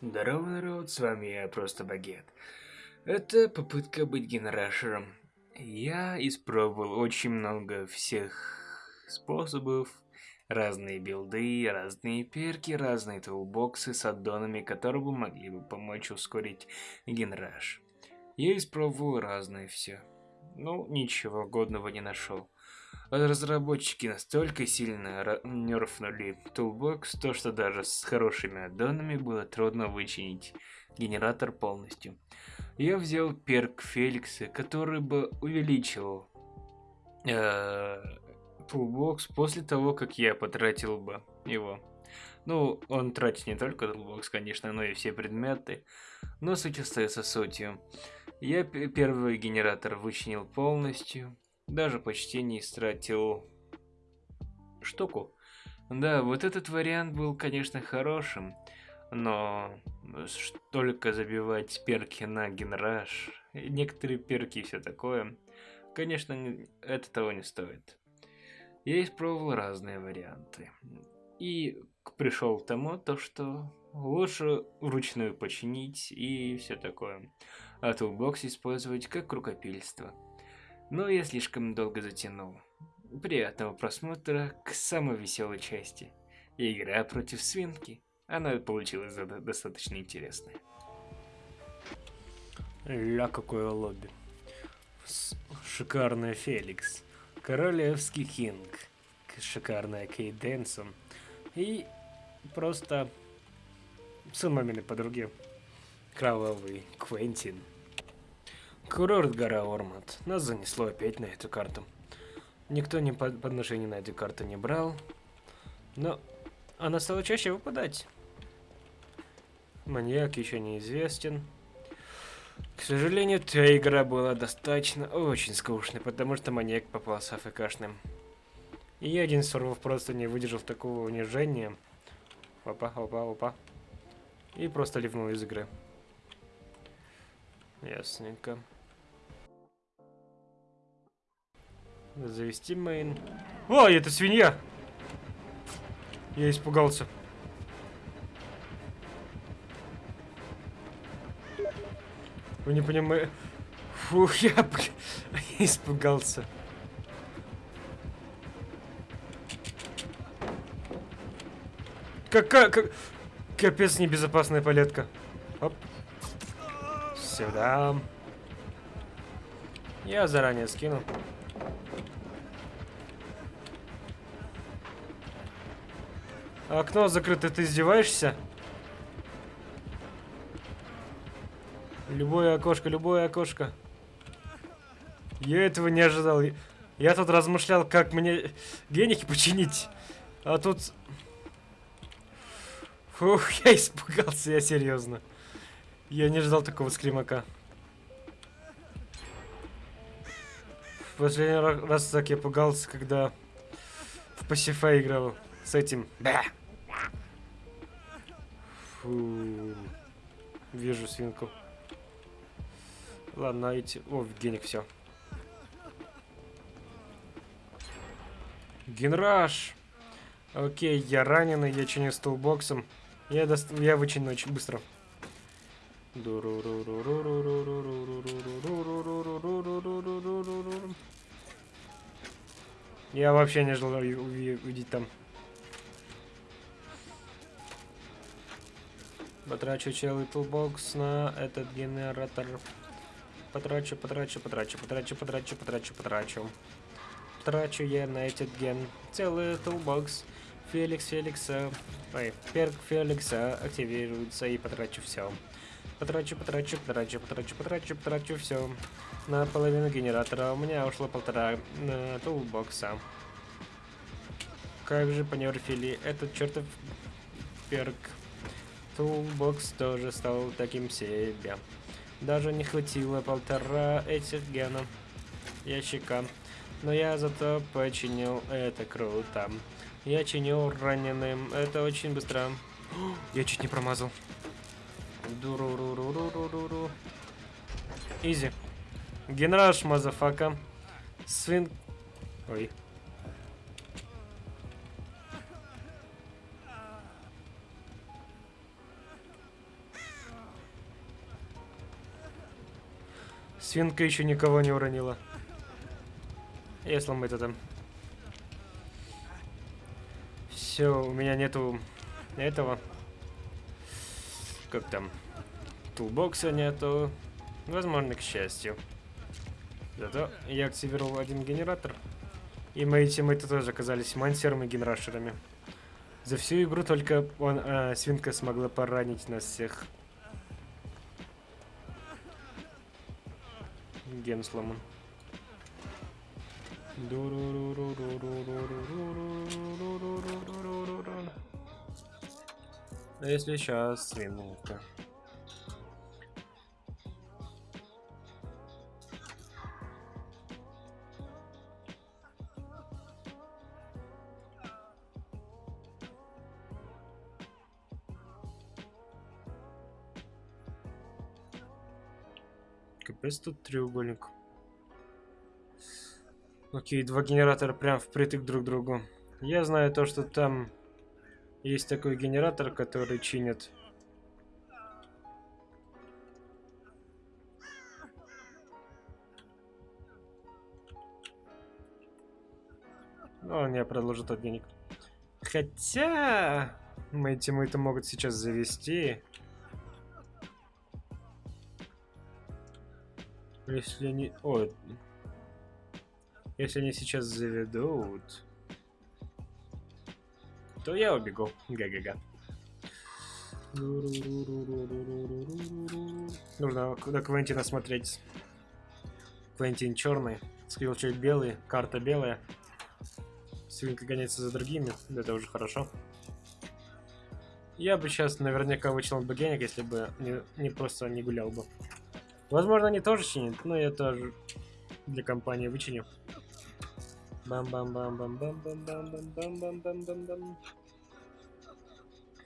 Здорово, народ, с вами я, Просто Багет. Это попытка быть генерашером. Я испробовал очень много всех способов, разные билды, разные перки, разные тулбоксы с аддонами, которые бы могли бы помочь ускорить генераж. Я испробовал разное все. Ну, ничего годного не нашел. Разработчики настолько сильно нерфнули Toolbox, то что даже с хорошими аддонами было трудно вычинить генератор полностью. Я взял перк Феликса, который бы увеличил э, Toolbox после того, как я потратил бы его. Ну, он тратит не только Toolbox, конечно, но и все предметы, но суть остается сутью. Я первый генератор вычинил полностью, даже почти не истратил штуку. Да, вот этот вариант был, конечно, хорошим, но только забивать перки на генраж, некоторые перки и все такое, конечно, это того не стоит. Я испробовал разные варианты. И пришел к тому, то, что лучше вручную починить и все такое. А тулбокс использовать как рукопильство. Но я слишком долго затянул. Приятного просмотра к самой веселой части. Игра против свинки. Она получилась достаточно интересная. Ля, какое лобби. Шикарная Феликс. Королевский Кинг. Шикарная Кейт Дэнсон. И просто сын маминой подруги. Кровавый Квентин. Курорт гора Ормат. Нас занесло опять на эту карту. Никто ни подношений на эту карту не брал. Но она стала чаще выпадать. Маньяк еще неизвестен. К сожалению, та игра была достаточно очень скучной, потому что маньяк попался АФКшным. И я один сорвов просто не выдержал такого унижения. Опа, опа, опа. И просто ливнул из игры. Ясненько. Завести мейн. О, это свинья! Я испугался. Вы не понимаете... Фух, я, я испугался. Какая... Как... Капец небезопасная палетка. Оп. Сюда. Я заранее скину. Окно закрыто, ты издеваешься? Любое окошко, любое окошко. Я этого не ожидал. Я тут размышлял, как мне геники починить. А тут... Фух, я испугался, я серьезно. Я не ждал такого скримака. В последний раз так я пугался, когда в пассифа играл с этим. Да. Фу. Вижу свинку. Ладно, эти... О, геник, все. Генраж. Окей, я раненый, я чиню столбоксом. Я, дост... я вычиню очень быстро. Я вообще не ждал увидеть там Потрачу целый тулбокс на этот генератор. Потрачу, потрачу, потрачу, потрачу, потрачу, потрачу, потрачу. Трачу я на этот ген целый toolbox. Феликс Феликса, ой, perk Феликса активируется и потрачу все. Потрачу, потрачу, потрачу, потрачу, потрачу, потрачу все. На половину генератора у меня ушло полтора на toolbox а. Как же понерфили этот чертов perk. Toolbox тоже стал таким себе. Даже не хватило полтора этих генов ящика. Но я зато починил это круто. Я чинил раненым. Это очень быстро. Я чуть не промазал. Дуру-ру-ру-ру-ру-ру. Easy. Genrush, motherfucker. Свин... Ой. Свинка еще никого не уронила. Если мы это там... Все, у меня нету этого. Как там? Тулбокса нету. Возможно, к счастью. Зато я активировал один генератор. И мои тиммейты тоже оказались мансерами и генрашерами. За всю игру только он, а, свинка смогла поранить нас всех. Ген сломан. Если сейчас свинка? Капец тут треугольник. Окей, два генератора прям впритык друг к другу. Я знаю то, что там есть такой генератор, который чинит. Ну, он мне продолжит от денег. Хотя... Мои тиммейты могут сейчас завести. Если они... О, если они сейчас заведут, то я убегу. Га-га-га. Нужно на Квентина смотреть. Квентин черный, скрилчейт белый, карта белая. Свинка гоняется за другими, это уже хорошо. Я бы сейчас наверняка вычел бы денег, если бы не, не просто не гулял бы. Возможно, они тоже чинят, но я тоже для компании вычиню. Бам-бам-бам-бам-бам-бам-бам-бам-бам-бам-бам-бам.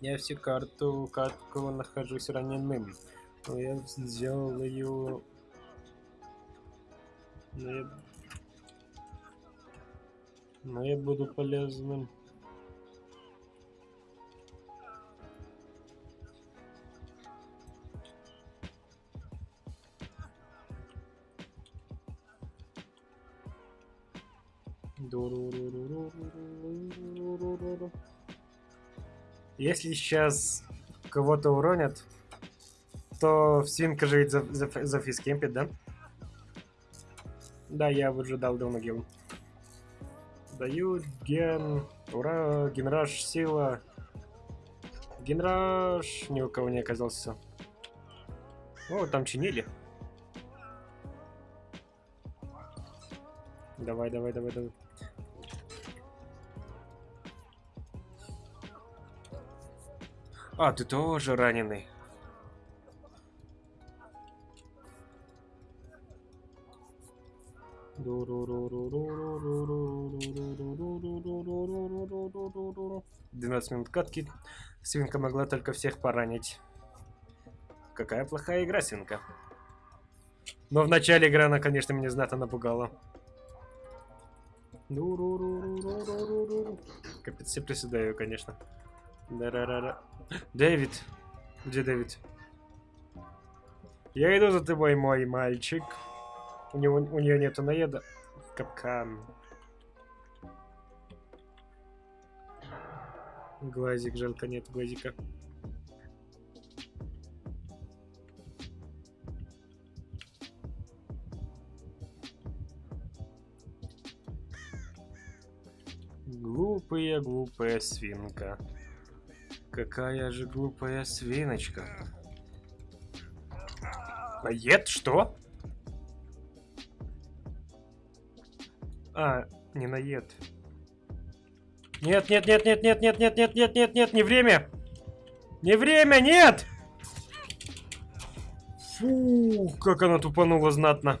Я всю карту, катку нахожусь раненым. Но я сделаю... Но я... Но я буду полезным. Если сейчас кого-то уронят, то свинка же ведь за, за, зафискемпит, да? Да, я выжидал до могилу. Даю ген... Ура! Генраж, сила. Генраж... Ни у кого не оказался. О, там чинили. Давай, давай, давай, давай. А, ты тоже раненый. Двенадцать минут катки. Свинка могла только всех поранить. Какая плохая игра, Свинка. Но в начале игры она, конечно, меня знато напугала. Капец, все приседаю, конечно. Дэвид. Где Дэвид? Я иду за тобой, мой мальчик. У него у нее нету наеда. Капкан. Глазик, жалко нет глазика. Глупая, глупая свинка. Какая же глупая свиночка. Наед? Что? А, не наед. Нет, нет, нет, нет, нет, нет, нет, нет, нет, нет, нет, не время. Не время, нет! Фу, как она тупанула знатно.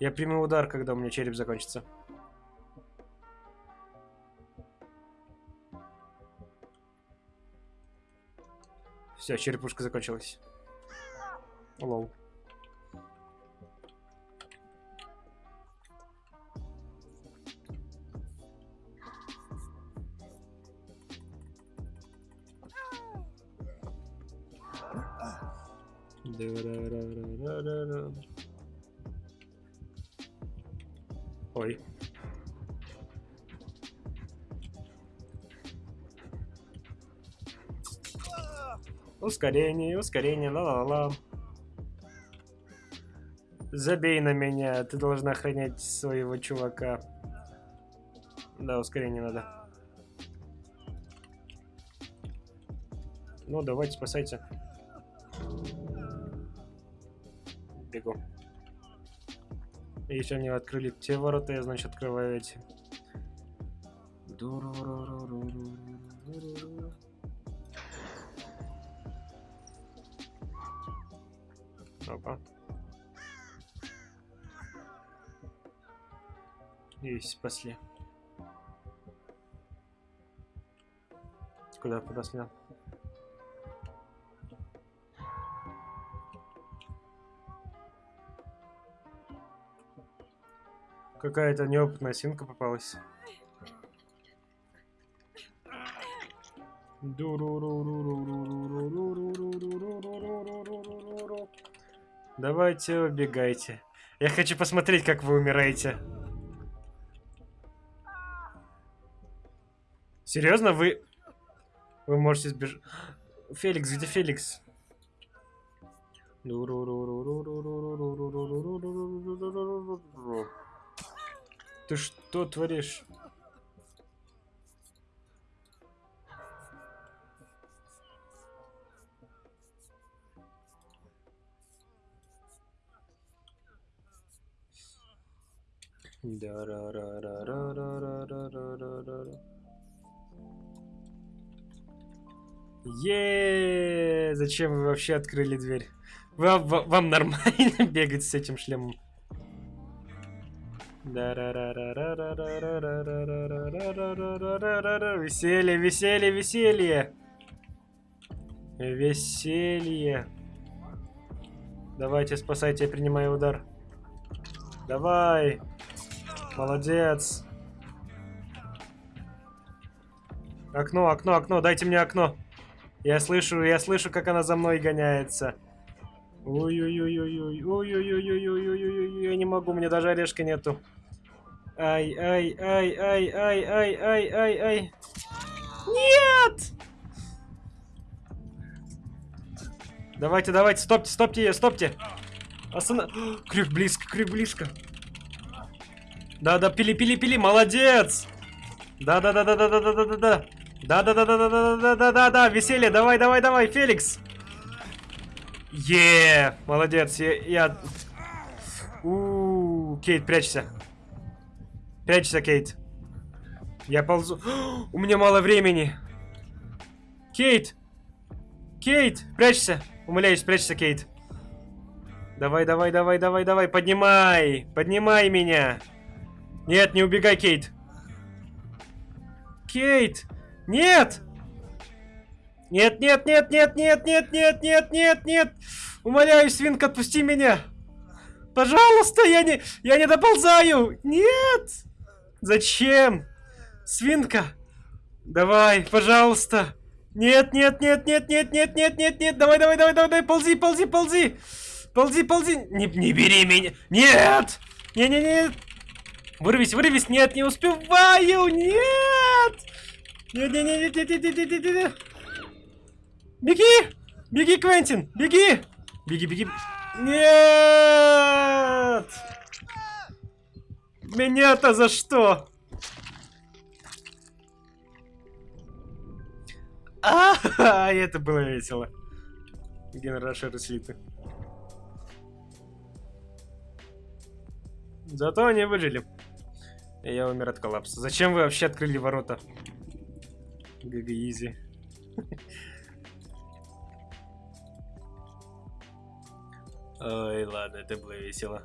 Я приму удар, когда у меня череп закончится. Все, черепушка закончилась. Лоу. Да-да-да-да-да-да. Ой. Ускорение, ускорение, ла-ла-ла. Забей на меня, ты должна охранять своего чувака. Да, ускорение надо. Ну, давайте, спасайте. Бегу. Если они открыли те ворота, я, значит, открываю эти. Опа. И спасли. Куда подоснял? Какая-то неопытная синка попалась. Давайте убегайте. Я хочу посмотреть, как вы умираете. Серьезно, вы... Вы можете сбежать... Феликс, где Феликс? Феликс. Ты что творишь? Да-ра-ра-ра-ра-ра-ра-ра-ра-ра. Еее! Зачем вы вообще открыли дверь? Вам, вам нормально бегать с этим шлемом? Веселье, веселье, веселье! Веселье! Давайте, спасайте, я принимаю удар. Давай! Молодец! Окно, окно, окно, дайте мне окно. Я слышу, я слышу, как она за мной гоняется. Ой-ой-ой-ой-ой, ой-ой-ой-ой-ой-ой-ой, я не могу, мне даже орешка нету. Ай, ай, ай, ай, ай, ай, ай, ай, ай. Нет! Давайте, давайте, стопьте, стопьте ее, стопьте. Останов... Крюк близко, крюк близко. Да-да, пили, пили, пили, молодец! Да-да-да-да-да-да-да-да-да. Да-да-да-да-да-да-да-да-да, веселье, давай, давай, давай, Феликс. Е, молодец, я... я... Кейт, прячься. Прячься, Кейт. Я ползу. У меня мало времени. Кейт! Кейт, прячься. Умоляюсь, прячься, Кейт. Давай, давай, давай, давай, давай, поднимай. Поднимай меня. Нет, не убегай, Кейт. Кейт! Нет! Нет, нет, нет, нет, нет, нет, нет, нет, нет, нет! Умоляю, свинка, отпусти меня! Пожалуйста, я не, я не доползаю! Нет! Зачем? Свинка! Давай, пожалуйста! Нет, нет, нет, нет, нет, нет, нет, нет, нет, давай, давай, давай, давай, давай, ползи, ползи, ползи! Ползи, ползи! Не, не бери меня! Нет! Не-не-не! Вырвись, вырвись! Нет, не успеваю! Нет! Не-не-не-не-не-не-не-не-не! Беги! Беги, Квентин! Беги! Беги, беги! Нет! Меня-то за что? А, -а, а, это было весело. Генерашеры слиты. Зато они выжили. Я умер от коллапса. Зачем вы вообще открыли ворота? ГГ. Ой, ладно, это было весело.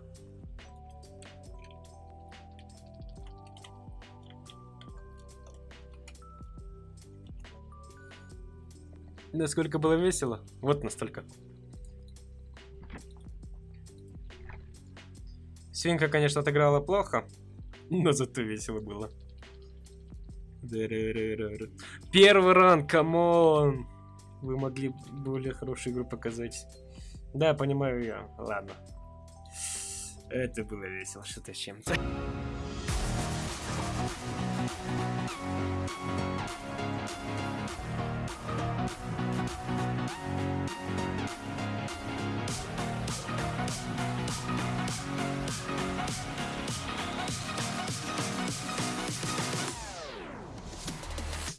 Насколько было весело? Вот настолько. Свинка, конечно, отыграла плохо, но зато весело было. Первый ранг, come on! Вы могли более хорошую игру показать. Да, понимаю я. Ладно. Это было весело, что-то с чем-то.